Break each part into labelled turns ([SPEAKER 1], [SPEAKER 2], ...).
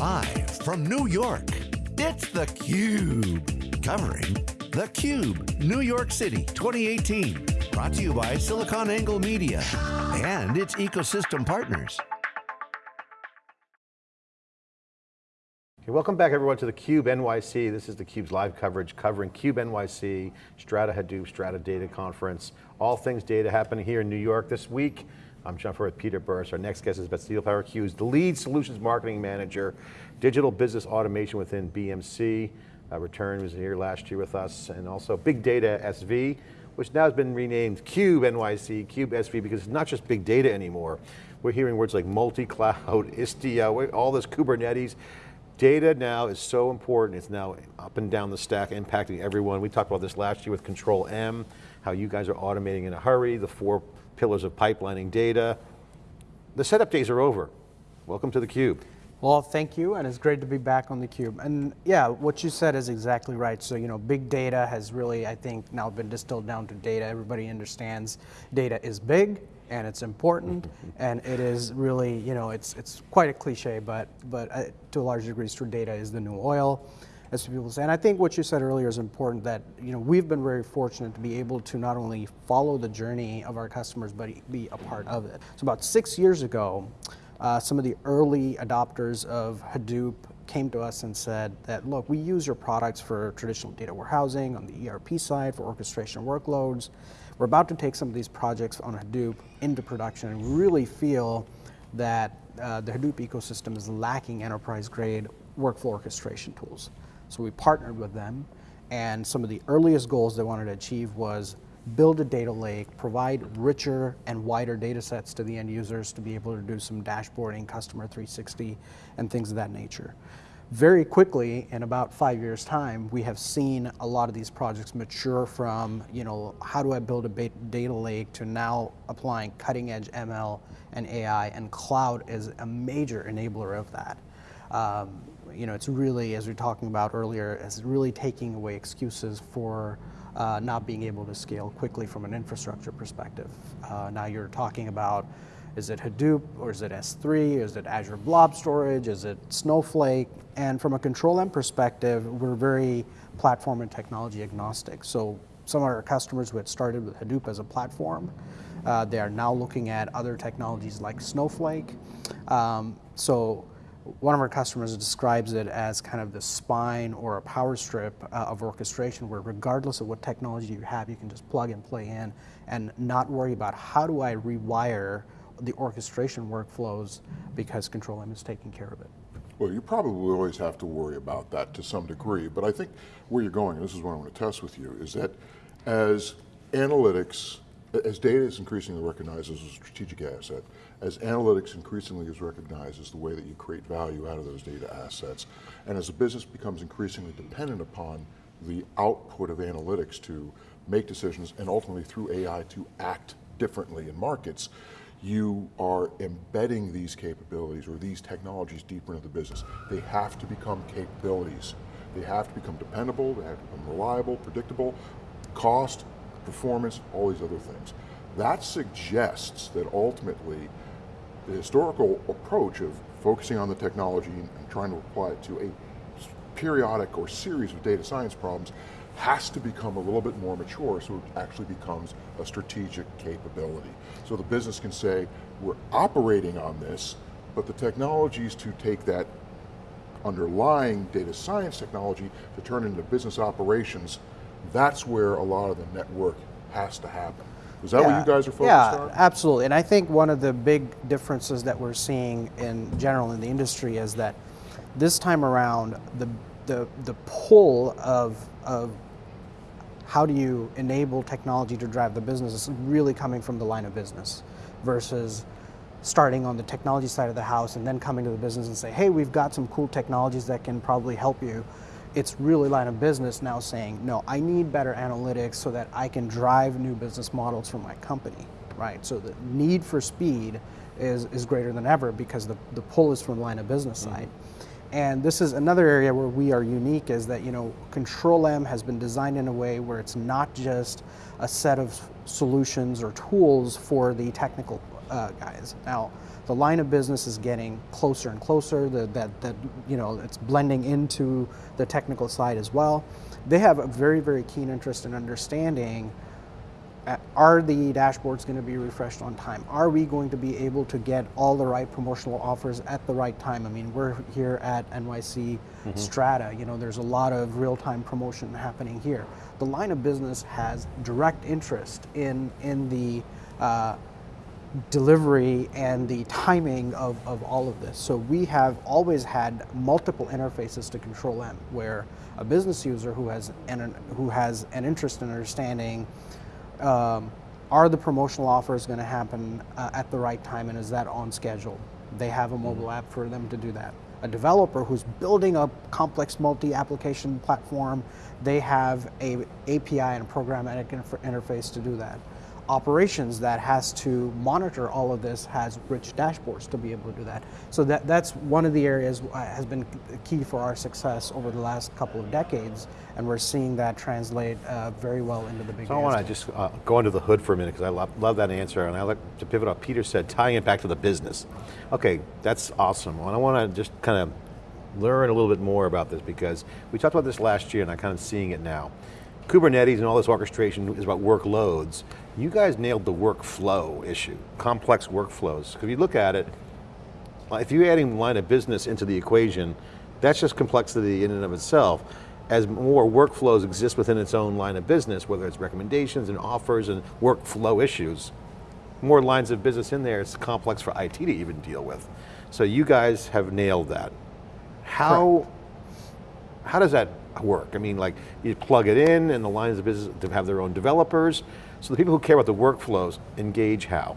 [SPEAKER 1] Live from New York, it's theCUBE. Covering theCUBE, New York City 2018. Brought to you by SiliconANGLE Media and its ecosystem partners.
[SPEAKER 2] Okay, welcome back everyone to theCUBE NYC. This is theCUBE's live coverage covering CUBE NYC, Strata Hadoop, Strata Data Conference. All things data happening here in New York this week. I'm John Furrier with Peter Burris. Our next guest is Basil Faruqui, the lead solutions marketing manager, digital business automation within BMC. Uh, Return was here last year with us, and also Big Data SV, which now has been renamed CUBE NYC, CUBE SV, because it's not just big data anymore. We're hearing words like multi-cloud, Istio, all this Kubernetes. Data now is so important. It's now up and down the stack, impacting everyone. We talked about this last year with Control M, how you guys are automating in a hurry, the four pillars of pipelining data. The setup days are over. Welcome to theCUBE.
[SPEAKER 3] Well, thank you, and it's great to be back on theCUBE. And yeah, what you said is exactly right. So, you know, big data has really, I think, now been distilled down to data. Everybody understands data is big, and it's important, and it is really, you know, it's, it's quite a cliche, but, but uh, to a large degree, true data is the new oil, as people say. And I think what you said earlier is important that, you know, we've been very fortunate to be able to not only follow the journey of our customers, but be a part of it. So about six years ago, uh, some of the early adopters of Hadoop came to us and said that, look, we use your products for traditional data warehousing on the ERP side for orchestration workloads, we're about to take some of these projects on Hadoop into production and really feel that uh, the Hadoop ecosystem is lacking enterprise grade workflow orchestration tools. So we partnered with them and some of the earliest goals they wanted to achieve was build a data lake, provide richer and wider data sets to the end users to be able to do some dashboarding, customer 360, and things of that nature very quickly, in about five years' time, we have seen a lot of these projects mature from, you know, how do I build a data lake to now applying cutting edge ML and AI, and cloud is a major enabler of that. Um, you know, it's really, as we were talking about earlier, it's really taking away excuses for uh, not being able to scale quickly from an infrastructure perspective. Uh, now you're talking about is it Hadoop or is it S3? Is it Azure Blob Storage? Is it Snowflake? And from a Control M perspective, we're very platform and technology agnostic. So some of our customers who had started with Hadoop as a platform, uh, they are now looking at other technologies like Snowflake. Um, so one of our customers describes it as kind of the spine or a power strip uh, of orchestration where regardless of what technology you have, you can just plug and play in and not worry about how do I rewire the orchestration workflows because Control M is taking care of it.
[SPEAKER 4] Well, you probably always have to worry about that to some degree, but I think where you're going, and this is what I want to test with you, is that as analytics, as data is increasingly recognized as a strategic asset, as analytics increasingly is recognized as the way that you create value out of those data assets, and as a business becomes increasingly dependent upon the output of analytics to make decisions and ultimately through AI to act differently in markets, you are embedding these capabilities or these technologies deeper into the business. They have to become capabilities. They have to become dependable, they have to become reliable, predictable, cost, performance, all these other things. That suggests that ultimately the historical approach of focusing on the technology and trying to apply it to a periodic or series of data science problems has to become a little bit more mature so it actually becomes a strategic capability. So the business can say, we're operating on this, but the technologies to take that underlying data science technology to turn into business operations, that's where a lot of the network has to happen. Is that yeah. what you guys are focused
[SPEAKER 3] yeah,
[SPEAKER 4] on?
[SPEAKER 3] Yeah, absolutely. And I think one of the big differences that we're seeing in general in the industry is that this time around, the the the pull of of how do you enable technology to drive the business is really coming from the line of business versus starting on the technology side of the house and then coming to the business and say, hey, we've got some cool technologies that can probably help you. It's really line of business now saying, no, I need better analytics so that I can drive new business models for my company, right? So the need for speed is, is greater than ever because the, the pull is from the line of business mm -hmm. side. And this is another area where we are unique is that, you know, Control M has been designed in a way where it's not just a set of solutions or tools for the technical uh, guys. Now, the line of business is getting closer and closer. The, that that you know it's blending into the technical side as well. They have a very very keen interest in understanding uh, are the dashboards going to be refreshed on time? Are we going to be able to get all the right promotional offers at the right time? I mean, we're here at NYC Strata. You know, there's a lot of real-time promotion happening here. The line of business has direct interest in in the uh, delivery and the timing of, of all of this. So we have always had multiple interfaces to control M, where a business user who has an, who has an interest in understanding um, are the promotional offers going to happen uh, at the right time and is that on schedule? They have a mobile app for them to do that. A developer who's building a complex multi-application platform, they have a API and a programmatic inter- interface to do that. Operations that has to monitor all of this has rich dashboards to be able to do that. So that, that's one of the areas has been key for our success over the last couple of decades, and we're seeing that translate uh, very well into the big.
[SPEAKER 2] So I want to just uh, go under the hood for a minute because I love, love that answer, and I like to pivot off Peter said, tying it back to the business. Okay, that's awesome. And I want to just kind of learn a little bit more about this because we talked about this last year, and I'm kind of seeing it now. Kubernetes and all this orchestration is about workloads. You guys nailed the workflow issue, complex workflows. If you look at it, if you're adding line of business into the equation, that's just complexity in and of itself. As more workflows exist within its own line of business, whether it's recommendations and offers and workflow issues, more lines of business in there, it's complex for IT to even deal with. So you guys have nailed that. How, how does that work? I mean, like you plug it in and the lines of business to have their own developers. So the people who care about the workflows engage how?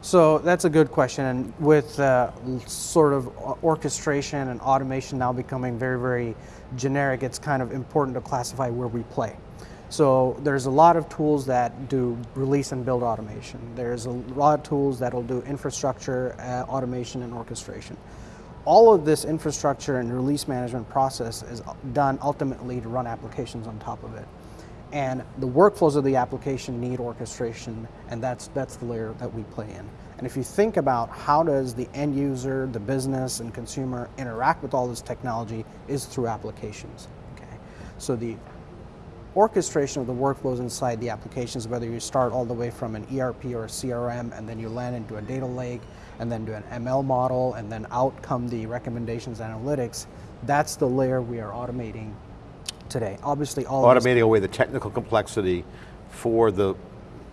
[SPEAKER 3] So that's a good question. And with uh, sort of orchestration and automation now becoming very, very generic, it's kind of important to classify where we play. So there's a lot of tools that do release and build automation. There's a lot of tools that will do infrastructure uh, automation and orchestration. All of this infrastructure and release management process is done ultimately to run applications on top of it. And the workflows of the application need orchestration and that's that's the layer that we play in. And if you think about how does the end user the business and consumer interact with all this technology is through applications okay? So the orchestration of the workflows inside the applications whether you start all the way from an erp or a crm and then you land into a data lake and then do an ml model and then out come the recommendations analytics that's the layer we are automating today. Obviously, all
[SPEAKER 2] Automating away the technical complexity for the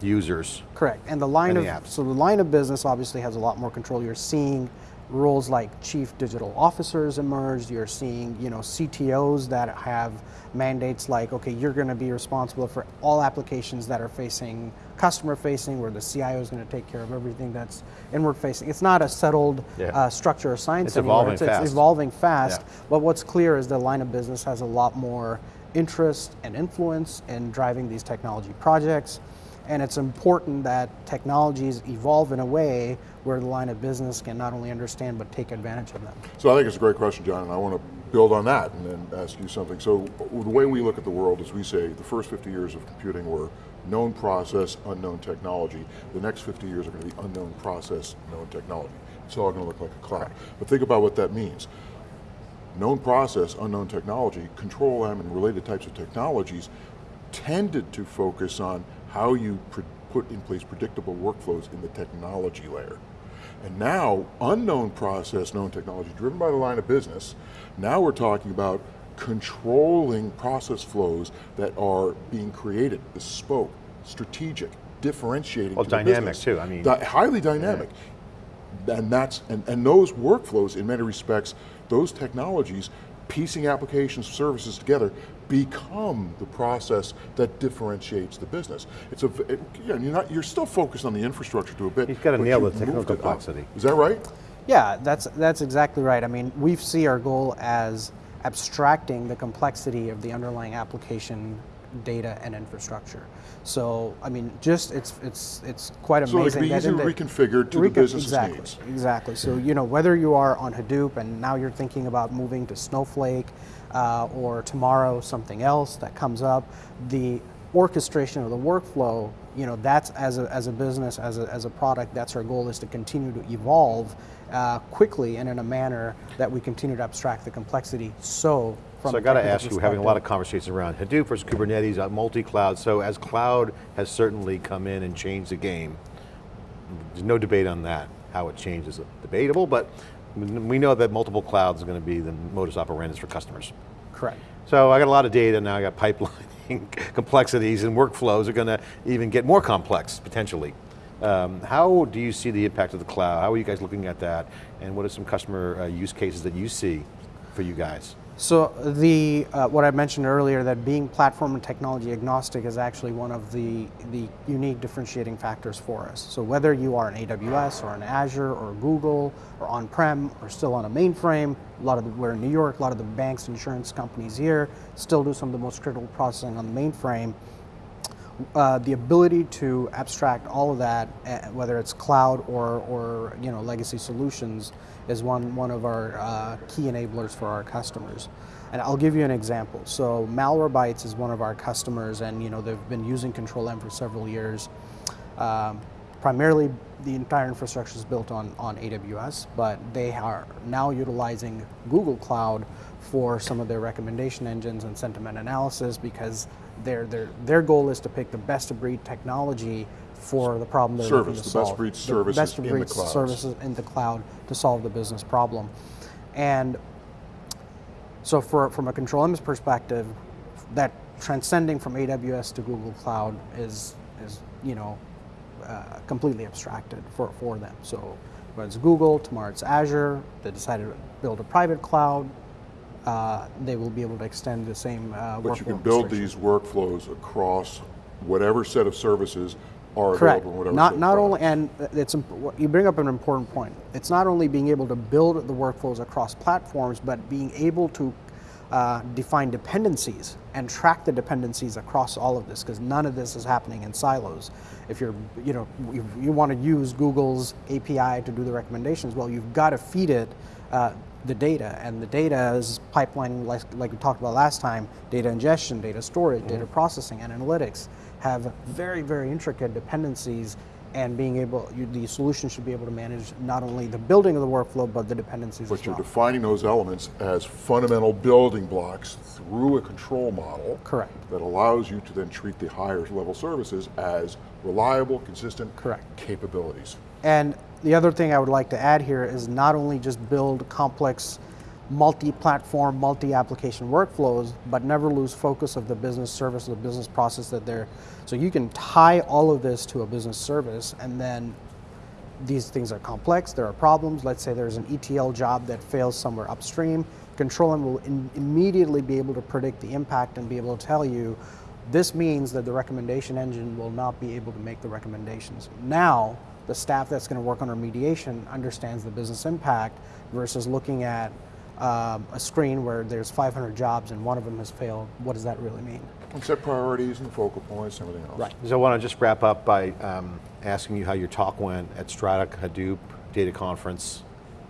[SPEAKER 2] users.
[SPEAKER 3] correct, and the line
[SPEAKER 2] And
[SPEAKER 3] of
[SPEAKER 2] apps.
[SPEAKER 3] so the line of business obviously has a lot more control. You're seeing roles like chief digital officers emerge. You're seeing you know CTOs that have mandates like okay, you're going to be responsible for all applications that are facing customer facing, where the CIO is going to take care of everything that's inward facing. It's not a settled
[SPEAKER 2] Yeah.
[SPEAKER 3] uh, structure or science
[SPEAKER 2] It's
[SPEAKER 3] anymore.
[SPEAKER 2] evolving
[SPEAKER 3] it's, it's
[SPEAKER 2] fast.
[SPEAKER 3] evolving fast.
[SPEAKER 2] Yeah.
[SPEAKER 3] But what's clear is the line of business has a lot more interest and influence in driving these technology projects. And it's important that technologies evolve in a way where the line of business can not only understand but take advantage of them.
[SPEAKER 4] So I think it's a great question, John, and I want to build on that and then ask you something. So the way we look at the world is we say the first 50 years of computing were known process, unknown technology. The next 50 years are going to be unknown process, known technology. It's all going to look like a cloud. But think about what that means. Known process, unknown technology, control M and related types of technologies tended to focus on how you put in place predictable workflows in the technology layer. And now, unknown process, known technology, driven by the line of business, now we're talking about controlling process flows that are being created, bespoke, strategic, differentiating
[SPEAKER 2] Well,
[SPEAKER 4] to the
[SPEAKER 2] dynamic
[SPEAKER 4] business.
[SPEAKER 2] too, I mean-
[SPEAKER 4] Di- highly dynamic. And that's and, and those workflows, in many respects, those technologies, piecing applications, services together, become the process that differentiates the business. It's a it, yeah, you're not you're still focused on the infrastructure to a bit.
[SPEAKER 2] You've gotta
[SPEAKER 4] but
[SPEAKER 2] nail the
[SPEAKER 4] you've
[SPEAKER 2] technical
[SPEAKER 4] moved up.
[SPEAKER 2] complexity.
[SPEAKER 4] Is that right?
[SPEAKER 3] Yeah, that's that's exactly right. I mean, we see our goal as abstracting the complexity of the underlying application data and infrastructure. So, I mean, just it's it's it's quite
[SPEAKER 4] So it
[SPEAKER 3] amazing.
[SPEAKER 4] can be easily
[SPEAKER 3] the-
[SPEAKER 4] reconfigured to the
[SPEAKER 3] Recon-
[SPEAKER 4] business's
[SPEAKER 3] exactly,
[SPEAKER 4] needs.
[SPEAKER 3] Exactly. So, you know, whether you are on Hadoop and now you're thinking about moving to Snowflake, uh, or tomorrow something else that comes up, the orchestration of the workflow, you know, that's as a, as a business, as a, as a product, that's our goal is to continue to evolve uh, quickly and in a manner that we continue to abstract the complexity. So, from
[SPEAKER 2] So I got to ask you, we're having a lot of conversations around Hadoop versus Kubernetes, uh, multi-cloud. So as cloud has certainly come in and changed the game, there's no debate on that. How it changes is debatable, but we know that multiple clouds are going to be the modus operandi for customers.
[SPEAKER 3] Correct.
[SPEAKER 2] So I got a lot of data now, I got pipelining complexities and workflows are going to even get more complex, potentially. Um, how do you see the impact of the cloud? How are you guys looking at that? And what are some customer uh, use cases that you see for you guys?
[SPEAKER 3] So the uh, what I mentioned earlier that being platform and technology agnostic is actually one of the the unique differentiating factors for us. So whether you are an AWS or an Azure or Google or on-prem or still on a mainframe, a lot of the, we're in New York, a lot of the banks, insurance companies here still do some of the most critical processing on the mainframe. Uh, the ability to abstract all of that, uh, whether it's cloud or, or you know legacy solutions, is one one of our uh, key enablers for our customers. And I'll give you an example. So Malwarebytes is one of our customers, and you know they've been using Control M for several years. Um, primarily, the entire infrastructure is built on on AWS, but they are now utilizing Google Cloud for some of their recommendation engines and sentiment analysis because their, their, their goal is to pick the best of breed technology for the problem they're looking
[SPEAKER 4] Service,
[SPEAKER 3] to
[SPEAKER 4] the best
[SPEAKER 3] solve.
[SPEAKER 4] breed
[SPEAKER 3] The best of
[SPEAKER 4] in the
[SPEAKER 3] breed services in the cloud to solve the business problem. And so for, from a Control M perspective, that transcending from AWS to Google Cloud is, is you know, uh, completely abstracted for, for them. So whether it's Google, tomorrow it's Azure, they decided to build a private cloud, uh, they will be able to extend the same uh,
[SPEAKER 4] But you can build these workflows across whatever set of services are
[SPEAKER 3] Correct.
[SPEAKER 4] available in whatever
[SPEAKER 3] Not not only, and it's you bring up an important point. It's not only being able to build the workflows across platforms, but being able to uh, define dependencies and track the dependencies across all of this, because none of this is happening in silos. If you're, you know, you, you want to use Google's API to do the recommendations, well, you've got to feed it uh, the data, and the data is pipeline, like, like we talked about last time, data ingestion, data storage,
[SPEAKER 2] Mm-hmm.
[SPEAKER 3] data processing, and analytics have very, very intricate dependencies and being able, you, the solution should be able to manage not only the building of the workflow, but the dependencies
[SPEAKER 4] But you're
[SPEAKER 3] well.
[SPEAKER 4] defining those elements as fundamental building blocks through a control model.
[SPEAKER 3] Correct.
[SPEAKER 4] That allows you to then treat the higher level services as reliable, consistent
[SPEAKER 3] Correct.
[SPEAKER 4] capabilities.
[SPEAKER 3] And the other thing I would like to add here is not only just build complex multi-platform, multi-application workflows, but never lose focus of the business service, the business process that they're, so you can tie all of this to a business service and then these things are complex, there are problems. Let's say there's an ETL job that fails somewhere upstream. Control M will immediately be able to predict the impact and be able to tell you this means that the recommendation engine will not be able to make the recommendations. Now, the staff that's going to work on remediation understands the business impact versus looking at um, a screen where there's 500 jobs and one of them has failed. What does that really mean?
[SPEAKER 4] And set priorities and focal points and everything else.
[SPEAKER 3] Right.
[SPEAKER 2] So I want to just wrap up by um, asking you how your talk went at Strata Hadoop Data Conference.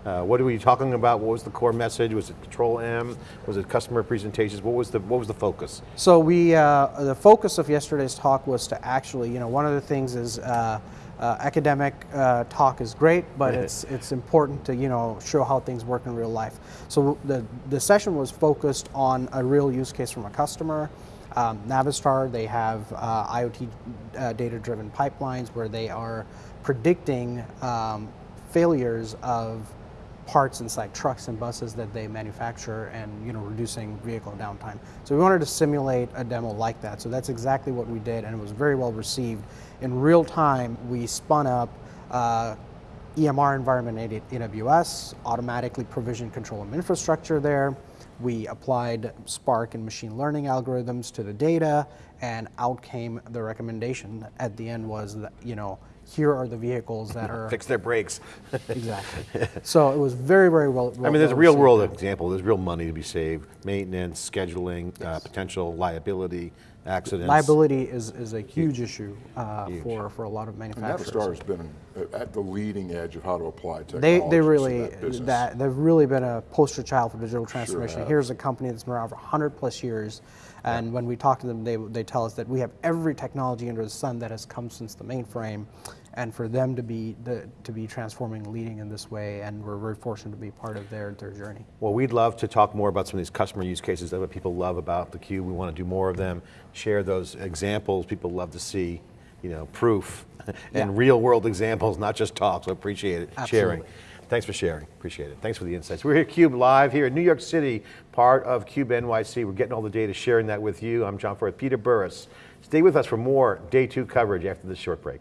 [SPEAKER 2] Uh, what were you talking about? What was the core message? Was it Control M? Was it customer presentations? What was the what was the focus?
[SPEAKER 3] So we, uh, the focus of yesterday's talk was to actually, you know, one of the things is uh, uh, academic uh, talk is great, but it's it's important to you know show how things work in real life. So the the session was focused on a real use case from a customer. Um, Navistar, they have uh, IoT uh, data-driven pipelines where they are predicting um, failures of parts inside trucks and buses that they manufacture and you know reducing vehicle downtime. So we wanted to simulate a demo like that. So that's exactly what we did and it was very well received. In real time, we spun up uh, EMR environment at AWS, automatically provisioned control of infrastructure there. We applied Spark and machine learning algorithms to the data, and out came the recommendation. At the end was that you know here are the vehicles that are
[SPEAKER 2] Fix their brakes.
[SPEAKER 3] exactly. So it was very very well.
[SPEAKER 2] I mean, there's a real world example. There's real money to be saved. Maintenance, scheduling, uh, potential liability. accidents.
[SPEAKER 3] Liability is, is a huge issue uh,
[SPEAKER 2] Huge.
[SPEAKER 3] for, for a lot of
[SPEAKER 4] And
[SPEAKER 3] manufacturers.
[SPEAKER 4] Navistar has been at the leading edge of how to apply technology
[SPEAKER 3] they
[SPEAKER 4] to
[SPEAKER 3] really,
[SPEAKER 4] that business.
[SPEAKER 3] that, they've really been a poster child for digital transformation.
[SPEAKER 4] have.
[SPEAKER 3] Here's a company that's been around for 100 plus years, and when we talk to them, they, they tell us that we have every technology under the sun that has come since the mainframe, and for them to be, the, to be transforming, leading in this way, and we're very fortunate to be part of their, their journey.
[SPEAKER 2] Well, we'd love to talk more about some of these customer use cases. That's what people love about the Cube. We want to do more of them, share those examples. People love to see, you know, proof and
[SPEAKER 3] Yeah.
[SPEAKER 2] real world examples, not just talk. So appreciate it, sharing. Thanks for sharing, appreciate it. Thanks for the insights. We're here at CUBE live here in New York City, part of CUBE NYC. We're getting all the data, sharing that with you. I'm John Furrier, Peter Burris. Stay with us for more day two coverage after this short break.